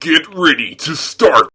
Get ready to start.